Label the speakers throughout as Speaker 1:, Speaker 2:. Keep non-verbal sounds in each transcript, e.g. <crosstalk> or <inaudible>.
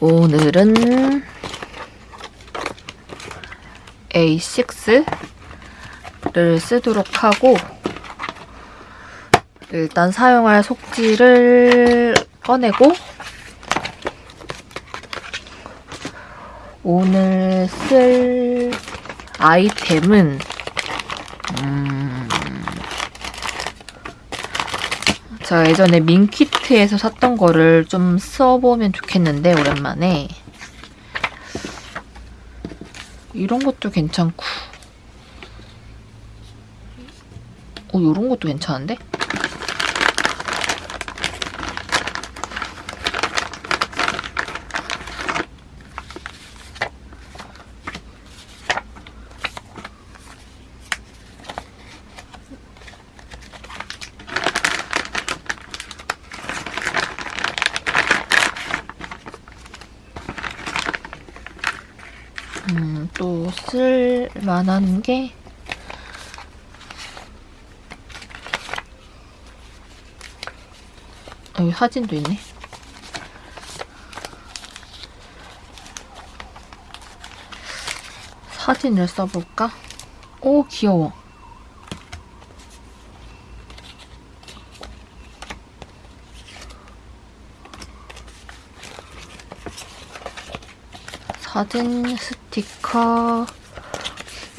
Speaker 1: 오늘은 A6를 쓰도록 하고 일단 사용할 속지를 꺼내고 오늘 쓸 아이템은 음, 제가 예전에 민키 트에서 샀던 거를 좀 써보면 좋겠는데 오랜만에 이런 것도 괜찮고 어 이런 것도 괜찮은데? 음, 또 쓸만한 게 여기 사진도 있네. 사진을 써볼까? 오, 귀여워. 사진, 스티커.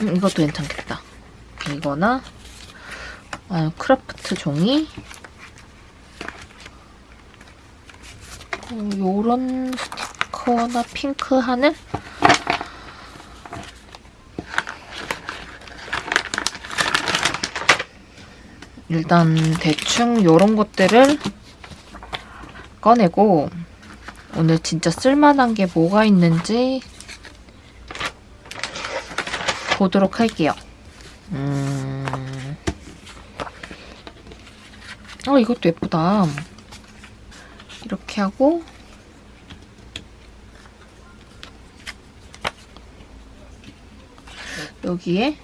Speaker 1: 음, 이것도 괜찮겠다. 이거나 아, 크라프트 종이. 어, 요런 스티커나 핑크 하늘? 일단 대충 요런 것들을 꺼내고 오늘 진짜 쓸만한 게 뭐가 있는지 보도록 할게요. 음... 어, 이것도 예쁘다. 이렇게 하고 여기에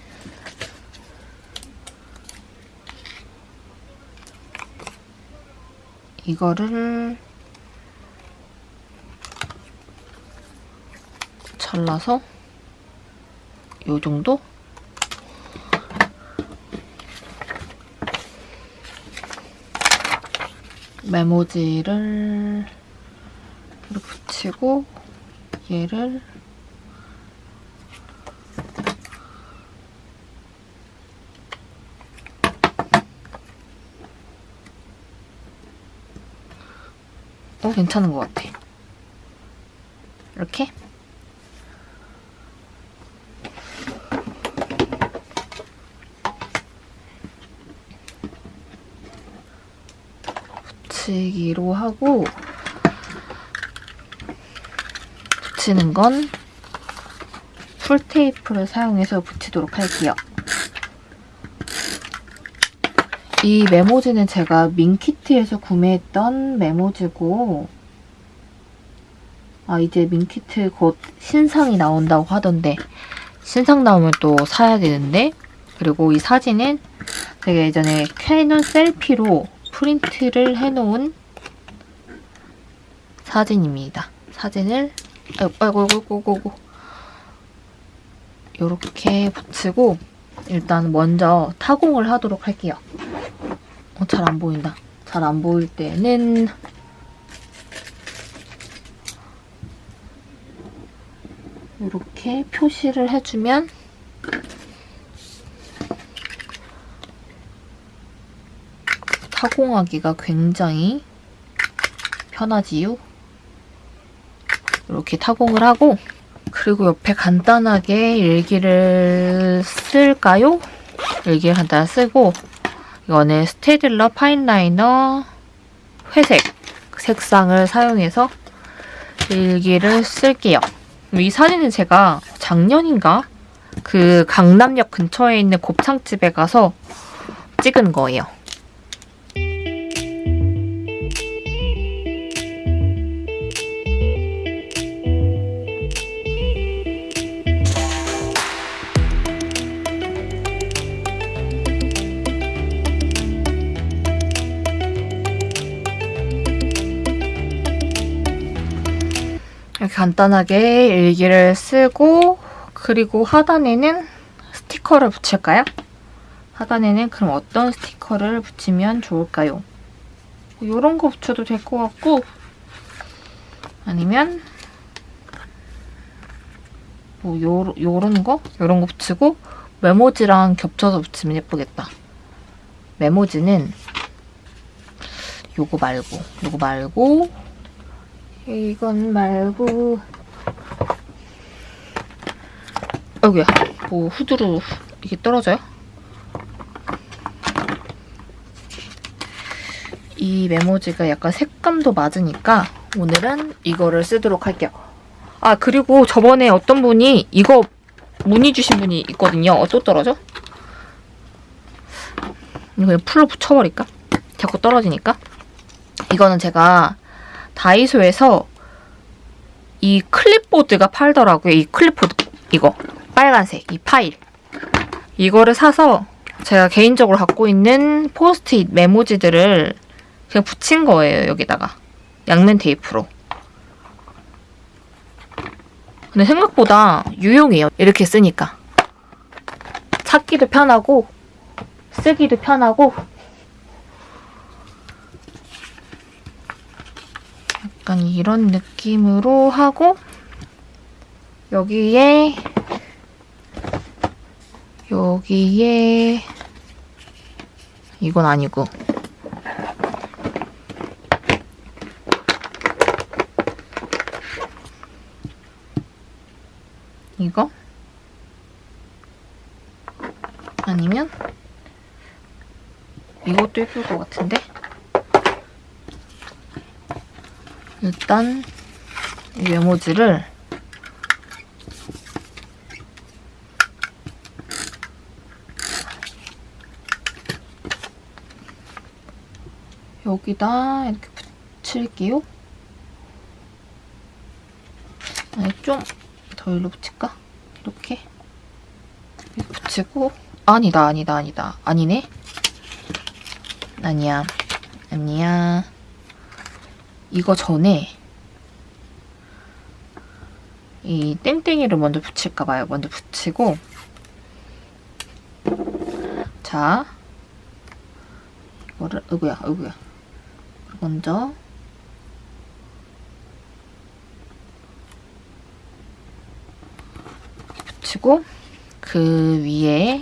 Speaker 1: 이거를 잘라서 요 정도? 메모지를 이렇게 붙이고 얘를 어, 괜찮은 것 같아. 이렇게 붙이기로 하고 붙이는 건 풀테이프를 사용해서 붙이도록 할게요. 이 메모지는 제가 민키트에서 구매했던 메모지고 아 이제 민키트 곧 신상이 나온다고 하던데 신상 나오면 또 사야 되는데 그리고 이 사진은 제가 예전에 캐논 셀피로 프린트를 해놓은 사진입니다. 사진을 아이고 아이고 아이고 아이고 이렇게 붙이고 일단 먼저 타공을 하도록 할게요. 어, 잘 안 보인다. 잘 안 보일 때는 이렇게 표시를 해주면 타공하기가 굉장히 편하지요. 이렇게 타공을 하고 그리고 옆에 간단하게 일기를 쓸까요? 일기를 간단히 쓰고 이거는 스테딜러 파인라이너 회색 색상을 사용해서 일기를 쓸게요. 이 사진은 제가 작년인가 그 강남역 근처에 있는 곱창집에 가서 찍은 거예요. 간단하게 일기를 쓰고 그리고 하단에는 스티커를 붙일까요? 하단에는 그럼 어떤 스티커를 붙이면 좋을까요? 이런 거 붙여도 될 것 같고 아니면 뭐 요, 요런 거? 요런 거 붙이고 메모지랑 겹쳐서 붙이면 예쁘겠다. 메모지는 요거 말고 요거 말고 이건 말고 여기야 뭐 후드로 이게 떨어져요? 이 메모지가 약간 색감도 맞으니까 오늘은 이거를 쓰도록 할게요. 아 그리고 저번에 어떤 분이 이거 문의 주신 분이 있거든요. 어, 또 떨어져? 이거 그냥 풀로 붙여버릴까? 자꾸 떨어지니까. 이거는 제가 다이소에서 이 클립보드가 팔더라고요. 이 클립보드 이거 빨간색 이 파일 이거를 사서 제가 개인적으로 갖고 있는 포스트잇 메모지들을 그냥 붙인 거예요. 여기다가 양면 테이프로. 근데 생각보다 유용해요. 이렇게 쓰니까. 찾기도 편하고 쓰기도 편하고 약간 이런 느낌으로 하고 여기에 여기에 이건 아니고. 이거? 아니면 이것도 예쁠 것 같은데 일단 이 메모지를 여기다 이렇게 붙일게요. 아니 좀더 일로 붙일까? 이렇게. 이렇게 붙이고. 아니다 아니다 아니다. 아니네. 아니야. 아니야 이거 전에 이 땡땡이를 먼저 붙일까 봐요. 먼저 붙이고. 자. 이거를 어구야 어구야. 먼저. 붙이고 그 위에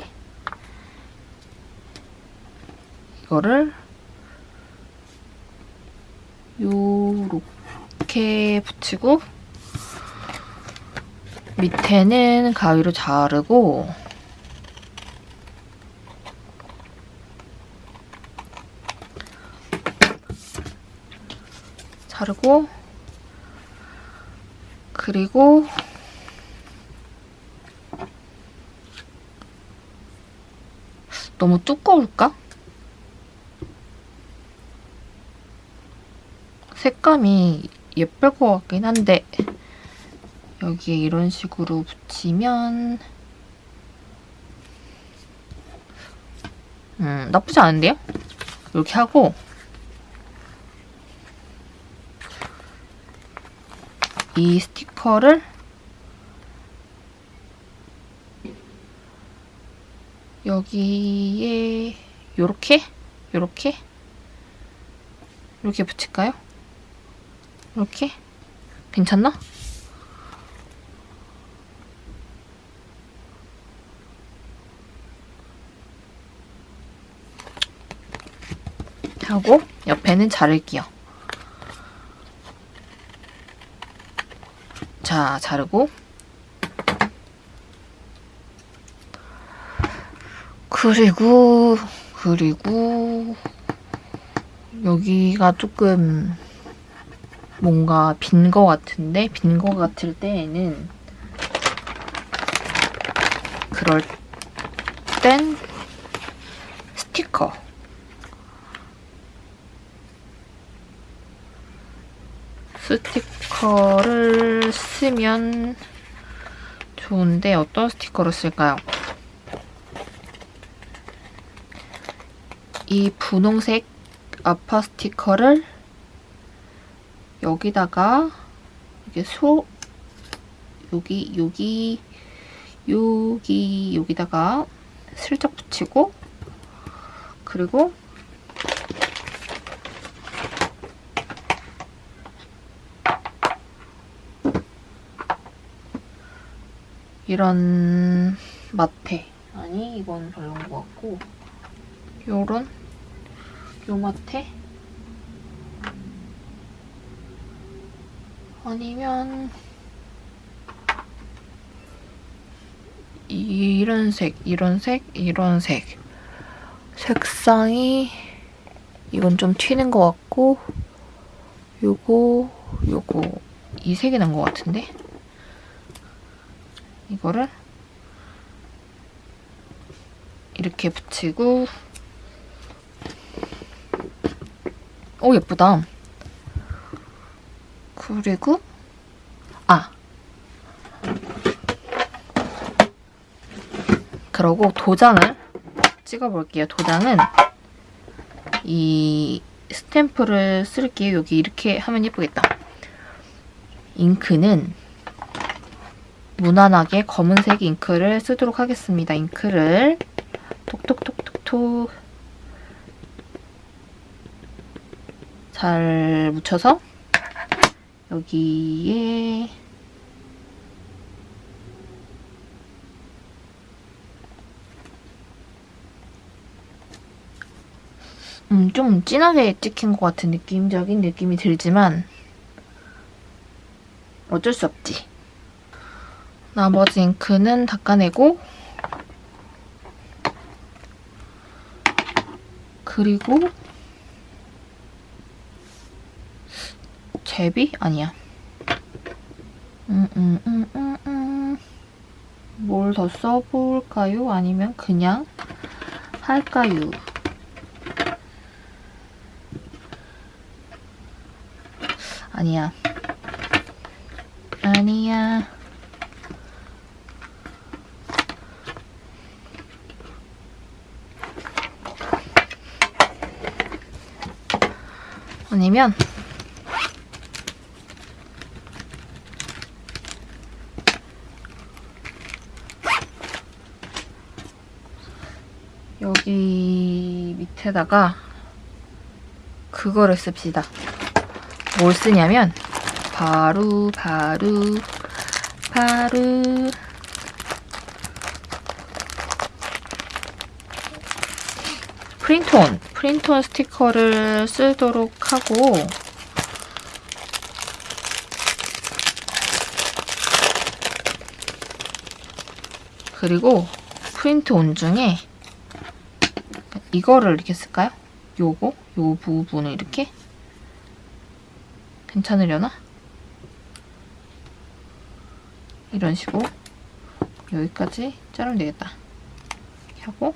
Speaker 1: 이거를 요 렇게 붙이고 밑에는 가위로 자르고 자르고 그리고 너무 두꺼울까? 색감이 예쁠 것 같긴 한데 여기에 이런 식으로 붙이면 음, 나쁘지 않은데요? 이렇게 하고 이 스티커를 여기에 요렇게 요렇게 이렇게 붙일까요? 이렇게? 괜찮나? 하고 옆에는 자를게요. 자, 자르고 그리고 그리고 여기가 조금 뭔가 빈 거 같은데 빈 거 같을 때에는 그럴 땐 스티커 스티커를 쓰면 좋은데 어떤 스티커를 쓸까요? 이 분홍색 아파 스티커를 여기다가 이게 소 여기 여기 여기 여기다가 슬쩍 붙이고 그리고 이런 마테. 아니 이건 별로인 것 같고. 요런? 요 마테 아니면 이런 색, 이런 색, 이런 색. 색상이 이건 좀 튀는 것 같고 요거, 요거. 이 색이 난 것 같은데? 이거를 이렇게 붙이고. 오 예쁘다 그리고 아 그러고 도장을 찍어볼게요. 도장은 이 스탬프를 쓸게요. 여기 이렇게 하면 예쁘겠다. 잉크는 무난하게 검은색 잉크를 쓰도록 하겠습니다. 잉크를 톡톡톡톡톡 잘 묻혀서 여기에 음, 좀 진하게 찍힌 것 같은 느낌적인 느낌이 들지만 어쩔 수 없지. 나머지 잉크는 닦아내고 그리고 제비? 아니야. 음, 음, 음. 뭘 더 써볼까요? 아니면 그냥 할까요? 아니야. 아니야. 아니면 여기 밑에다가 그거를 씁시다. 뭘 쓰냐면 바로 바로 바로 프린트온 프린트온 스티커를 쓰도록 하고 그리고 프린트 온 중에 이거를 이렇게 쓸까요? 요거? 요 부분을 이렇게 괜찮으려나? 이런 식으로 여기까지 자르면 되겠다. 하고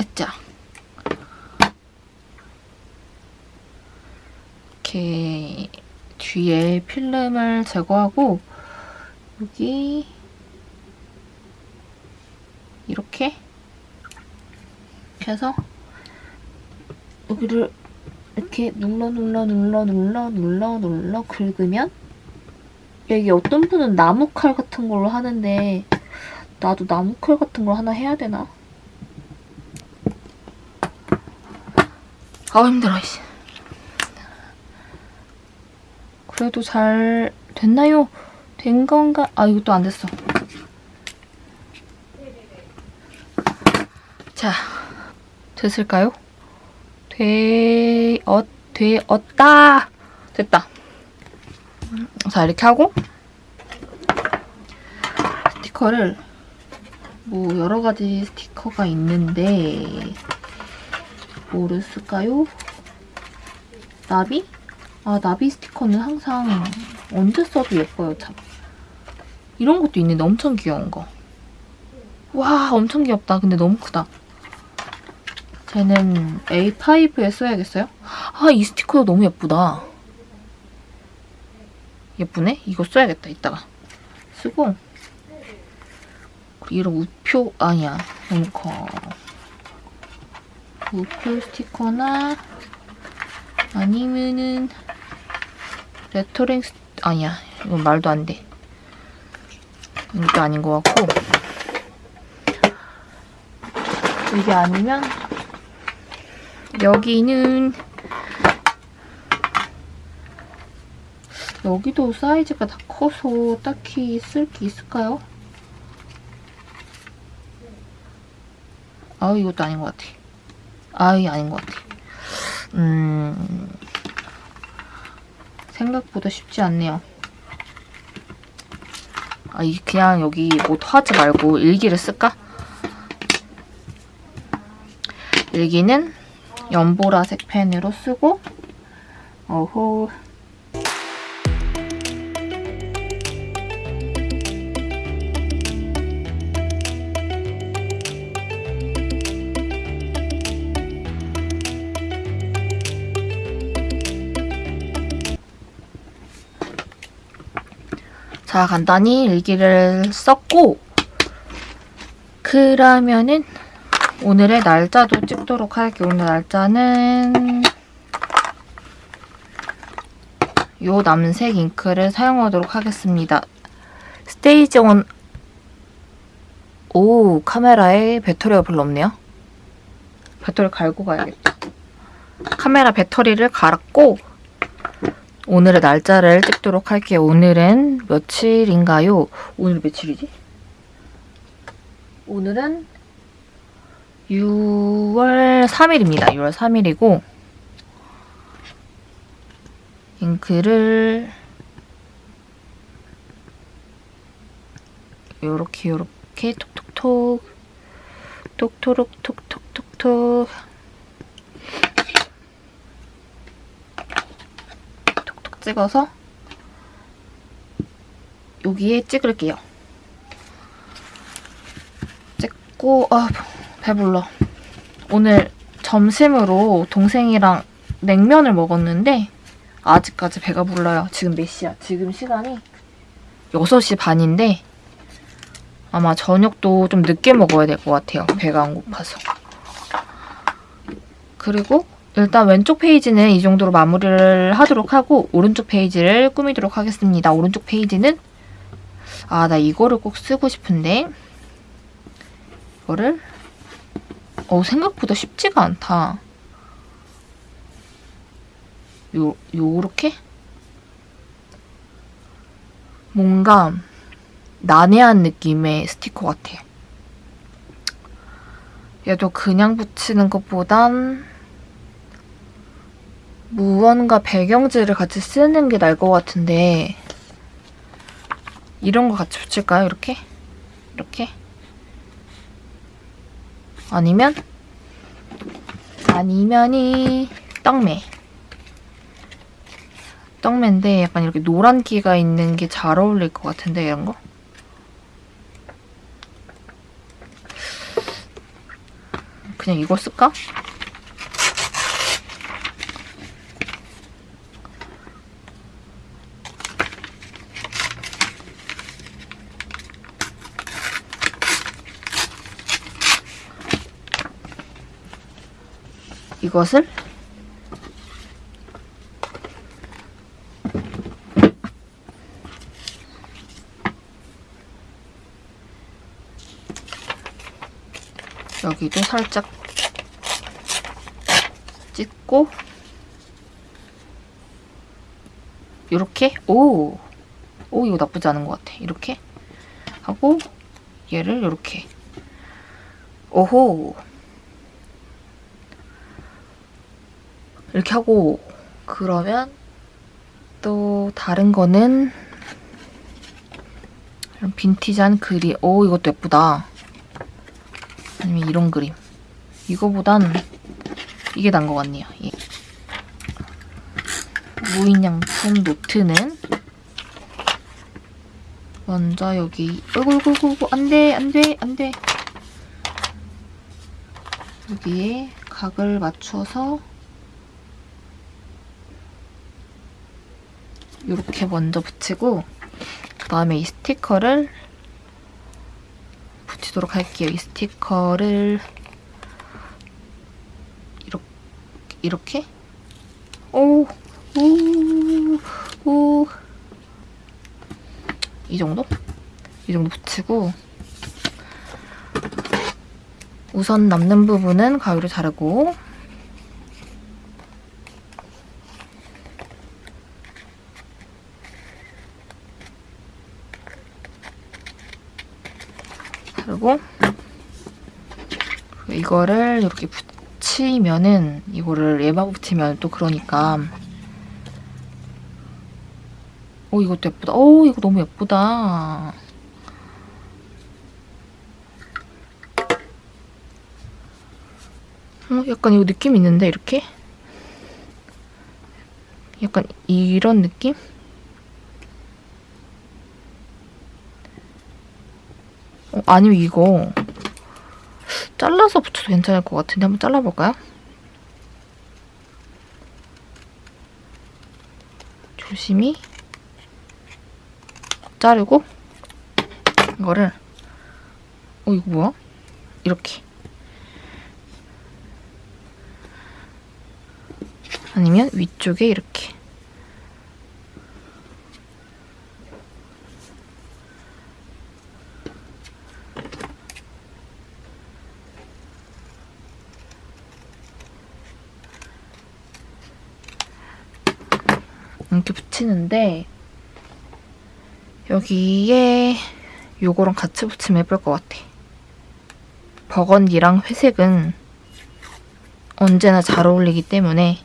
Speaker 1: 으짜 이렇게 뒤에 필름을 제거하고 여기 이렇게 이렇게 해서 여기를 이렇게 눌러 눌러 눌러 눌러 눌러 눌러 긁으면 여기 어떤 분은 나무칼 같은 걸로 하는데 나도 나무칼 같은 걸 하나 해야 되나? 아우 힘들어 씨. 그래도 잘 됐나요? 된 건가? 아 이것도 안 됐어. 자, 됐을까요? 되, 어, 되었다! 됐다. 자, 이렇게 하고 스티커를 뭐 여러 가지 스티커가 있는데 뭐를 쓸까요? 나비? 아, 나비 스티커는 항상 언제 써도 예뻐요, 참. 이런 것도 있는데 엄청 귀여운 거. 와, 엄청 귀엽다. 근데 너무 크다. 쟤는 A5에 써야겠어요? 아, 이 스티커도 너무 예쁘다. 예쁘네? 이거 써야겠다, 이따가. 쓰고 이런 우표, 아니야. 너무 커. 우표 스티커나 아니면은 레터링 스... 아니야 이건 말도 안 돼. 이것도 아닌 것 같고 이게 아니면 여기는 여기도 사이즈가 다 커서 딱히 쓸 게 있을까요? 아 이것도 아닌 것 같아. 아 이게 아닌 것 같아. 음 생각보다 쉽지 않네요. 아, 이 그냥 여기 뭐 하지 말고 일기를 쓸까? 일기는 연보라색 펜으로 쓰고 어호 자, 간단히 일기를 썼고 그러면은 오늘의 날짜도 찍도록 할게요. 오늘 날짜는 요 남색 잉크를 사용하도록 하겠습니다. 스테이지 1 오, 카메라에 배터리가 별로 없네요. 배터리 갈고 가야겠다. 카메라 배터리를 갈았고 오늘의 날짜를 찍도록 할게요. 오늘은 며칠인가요? 오늘 며칠이지? 오늘은 6월 3일입니다. 6월 3일이고 잉크를 요렇게 요렇게 톡톡톡 톡토록 톡톡톡톡 찍어서 여기에 찍을게요. 찍고 아 배불러. 오늘 점심으로 동생이랑 냉면을 먹었는데 아직까지 배가 불러요. 지금 몇 시야? 지금 시간이 6시 반인데 아마 저녁도 좀 늦게 먹어야 될 것 같아요. 배가 안 고파서. 그리고 일단 왼쪽 페이지는 이 정도로 마무리를 하도록 하고 오른쪽 페이지를 꾸미도록 하겠습니다. 오른쪽 페이지는 아, 나 이거를 꼭 쓰고 싶은데 이거를 어, 생각보다 쉽지가 않다. 요, 요렇게? 뭔가 난해한 느낌의 스티커 같아. 얘도 그냥 붙이는 것보단 무언가 배경지를 같이 쓰는 게 나을 것 같은데 이런 거 같이 붙일까요? 이렇게? 이렇게? 아니면 아니면이 떡매 떡매인데 약간 이렇게 노란 기가 있는 게 잘 어울릴 것 같은데 이런 거? 그냥 이거 쓸까? 이것을 여기도 살짝 찍고 이렇게 오! 오 이거 나쁘지 않은 것 같아. 이렇게 하고 얘를 이렇게 오호 이렇게 하고 그러면 또 다른 거는 이런 빈티지한 그림. 오 이것도 예쁘다. 아니면 이런 그림. 이거보단 이게 난 것 같네요. 예. 무인양품 노트는 먼저 여기 어이구 어이구 어이구 안돼 안돼 안돼. 여기에 각을 맞춰서 이렇게 먼저 붙이고 그다음에 이 스티커를 붙이도록 할게요. 이 스티커를 이렇게 오, 오, 오. 이 정도? 이 정도 붙이고 우선 남는 부분은 가위로 자르고 이거를 이렇게 붙이면은 이거를 에바 붙이면 또 그러니까 오 이것도 예쁘다. 오 이거 너무 예쁘다. 어, 약간 이거 느낌 있는데 이렇게? 약간 이런 느낌? 어, 아니면 이거 잘라서 붙여도 괜찮을 것 같은데 한번 잘라볼까요? 조심히 자르고 이거를 어 이거 뭐야? 이렇게 아니면 위쪽에 이렇게 이렇게 붙이는데 여기에 요거랑 같이 붙이면 예쁠 것 같아. 버건디랑 회색은 언제나 잘 어울리기 때문에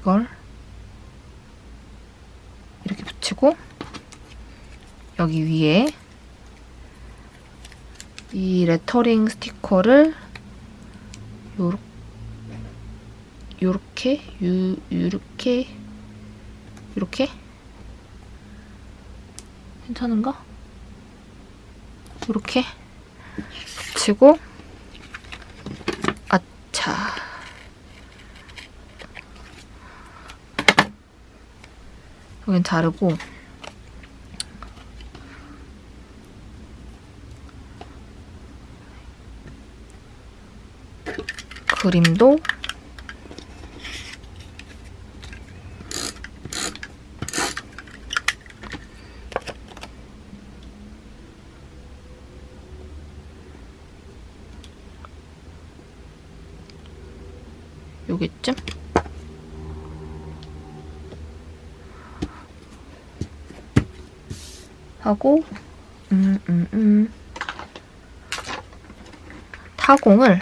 Speaker 1: 이걸 이렇게 붙이고 여기 위에 이 레터링 스티커를 요렇게 요렇게? 유 요렇게? 요렇게? 괜찮은가? 요렇게? 붙이고. 아차. 여긴 자르고. 그림도 요기쯤? 하고 음, 음, 음. 타공을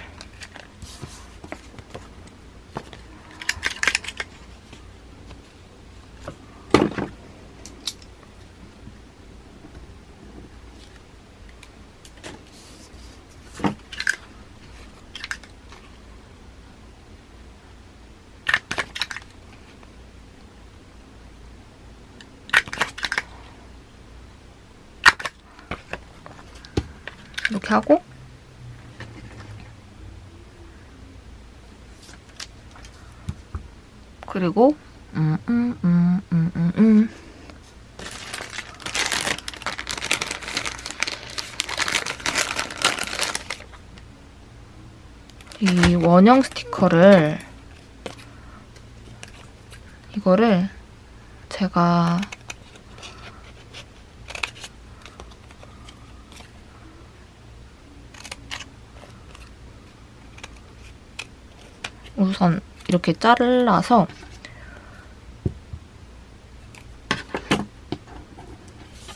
Speaker 1: 하고 그리고 음, 음, 음, 음, 음, 음. 이 원형 스티커를 이거를 제가 우선 이렇게 잘라서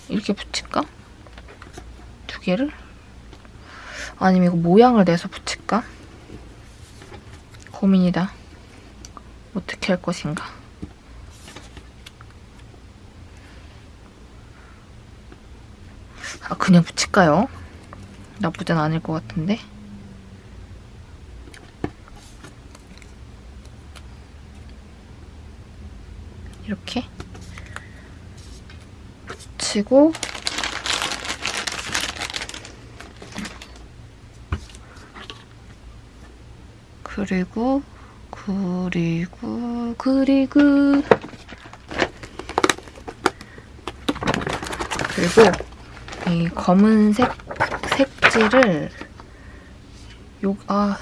Speaker 1: 이렇게 붙일까? 두 개를? 아니면 이거 모양을 내서 붙일까? 고민이다. 어떻게 할 것인가. 아, 그냥 붙일까요? 나쁘진 않을 것 같은데. 이렇게 붙이고 그리고 그리고 그리고 그리고 이 검은색 색지를 요, 아,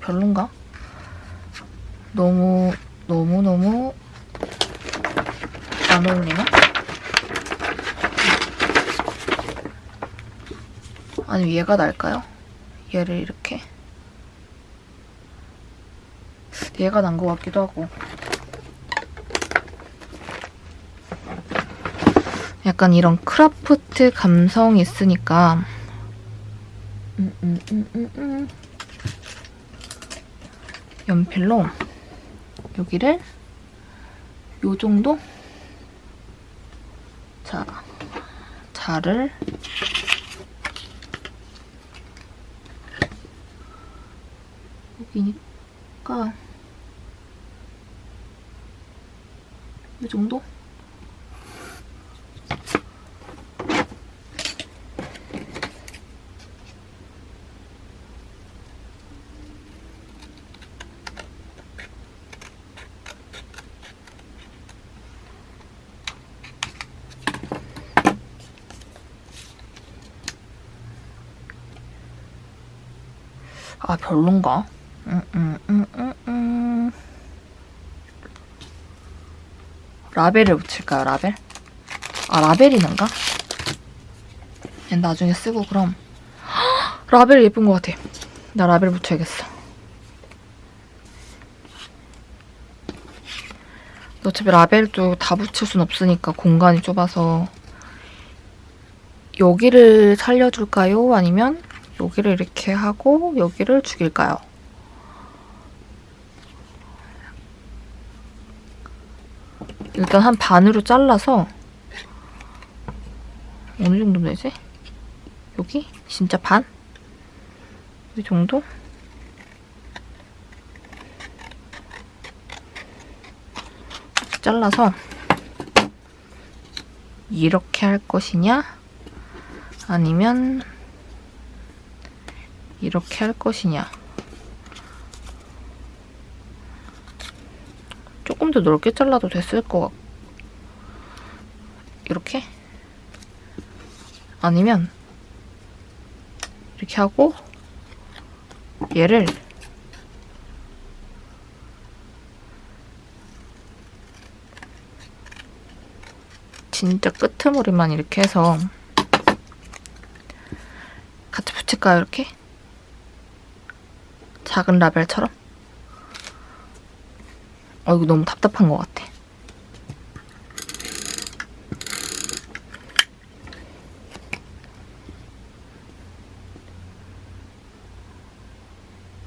Speaker 1: 별론가? 너무 너무 너무 안 어울리나? 아니면 얘가 날까요? 얘를 이렇게 얘가 난 것 같기도 하고 약간 이런 크라프트 감성이 있으니까 음, 음, 음. 연필로 여기를 요 정도? 자, 자를 여기니까 이 정도? 아 별론가? 라벨을 붙일까요, 라벨? 아, 라벨이는가? 얘 나중에 쓰고 그럼 헉, <gasps> 라벨 예쁜 것 같아. 나 라벨 붙여야겠어. 어차피 라벨도 다 붙일 순 없으니까 공간이 좁아서 여기를 살려줄까요? 아니면 여기를 이렇게 하고 여기를 죽일까요? 일단 한 반으로 잘라서 어느 정도 되지? 여기? 진짜 반? 이 정도? 잘라서 이렇게 할 것이냐? 아니면 이렇게 할 것이냐? 조금 더 넓게 잘라도 됐을 것 같고 이렇게? 아니면 이렇게 하고 얘를 진짜 끄트머리만 이렇게 해서 같이 붙일까요, 이렇게? 작은 라벨처럼? 어, 이거 너무 답답한 것 같아.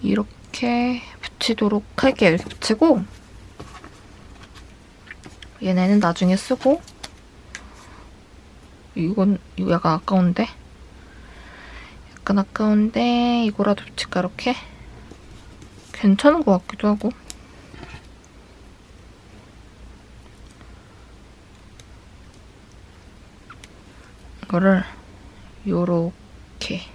Speaker 1: 이렇게 붙이도록 할게요. 이렇게 붙이고 얘네는 나중에 쓰고 이건 이거 약간 아까운데 약간 아까운데 이거라도 붙일까 이렇게 괜찮은 것 같기도 하고. 이거를 요렇게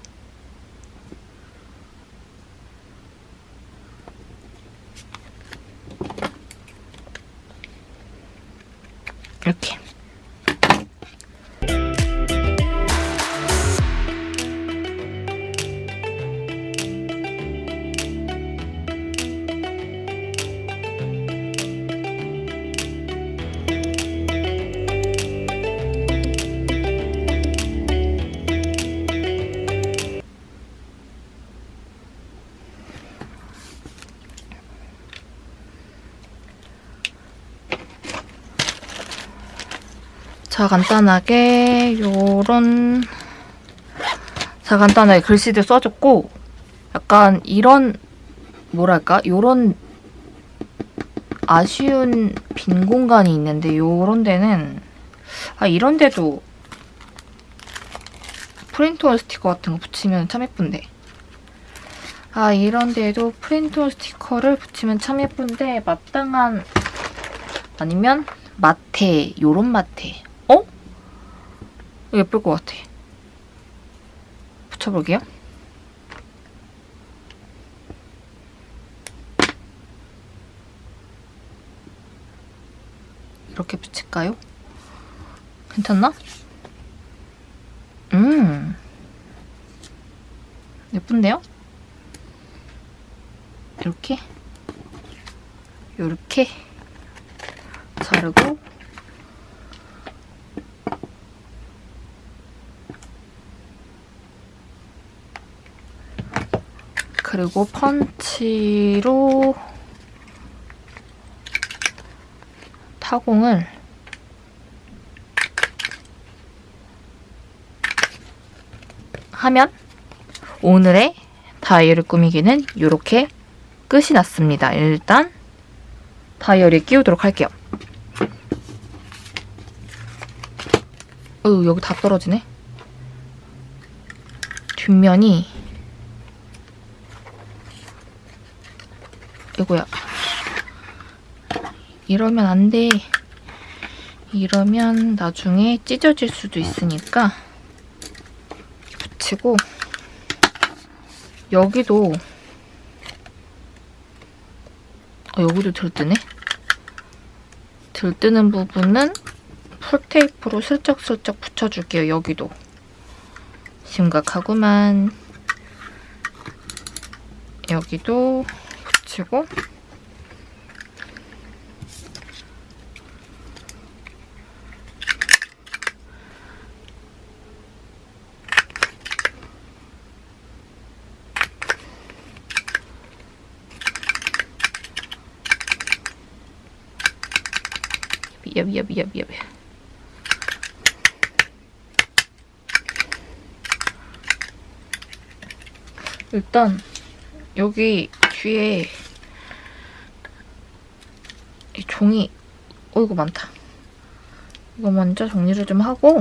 Speaker 1: 자, 간단하게 요런 자, 간단하게 글씨들 써줬고 약간 이런 뭐랄까? 요런 아쉬운 빈 공간이 있는데 요런 데는 아, 이런 데도 프린트온 스티커 같은 거 붙이면 참 예쁜데 아, 이런 데에도 프린트온 스티커를 붙이면 참 예쁜데 마땅한 아니면 마테, 요런 마테 어? 예쁠 것 같아. 붙여볼게요. 이렇게 붙일까요? 괜찮나? 음. 예쁜데요? 이렇게 이렇게 자르고 그리고 펀치로 타공을 하면 오늘의 다이어리 꾸미기는 이렇게 끝이 났습니다. 일단 다이어리에 끼우도록 할게요. 어휴 여기 다 떨어지네. 뒷면이 이거야. 이러면 안 돼. 이러면 나중에 찢어질 수도 있으니까 붙이고 여기도 어, 여기도 들뜨네? 들뜨는 부분은 풀테이프로 슬쩍슬쩍 붙여줄게요, 여기도. 심각하구만. 여기도 미야 미야 미야 미야 미야 일단 여기 뒤에 이 종이. 어이구 많다. 이거 먼저 정리를 좀 하고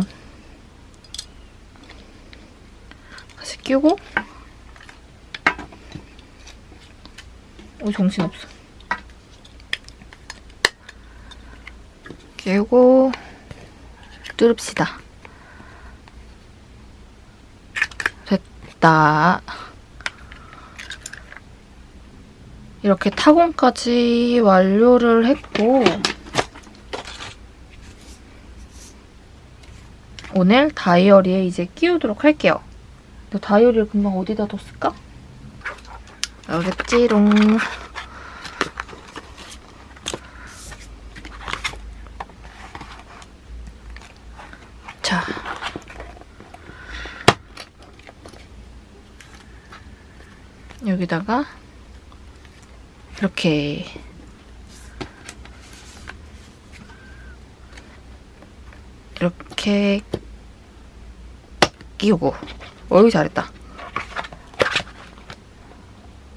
Speaker 1: 다시 끼우고. 오 정신없어. 끼우고 뚫읍시다. 됐다 이렇게 타공까지 완료를 했고 오늘 다이어리에 이제 끼우도록 할게요. 다이어리를 금방 어디다 뒀을까? 알겠지롱. 자. 여기다가 이렇게. 이렇게 끼우고. 어이 잘했다.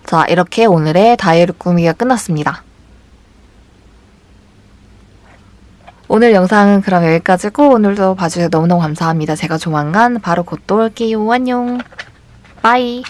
Speaker 1: 자 이렇게 오늘의 다이어리 꾸미기가 끝났습니다. 오늘 영상은 그럼 여기까지고 오늘도 봐주셔서 너무너무 감사합니다. 제가 조만간 바로 곧 또 올게요. 안녕. 빠이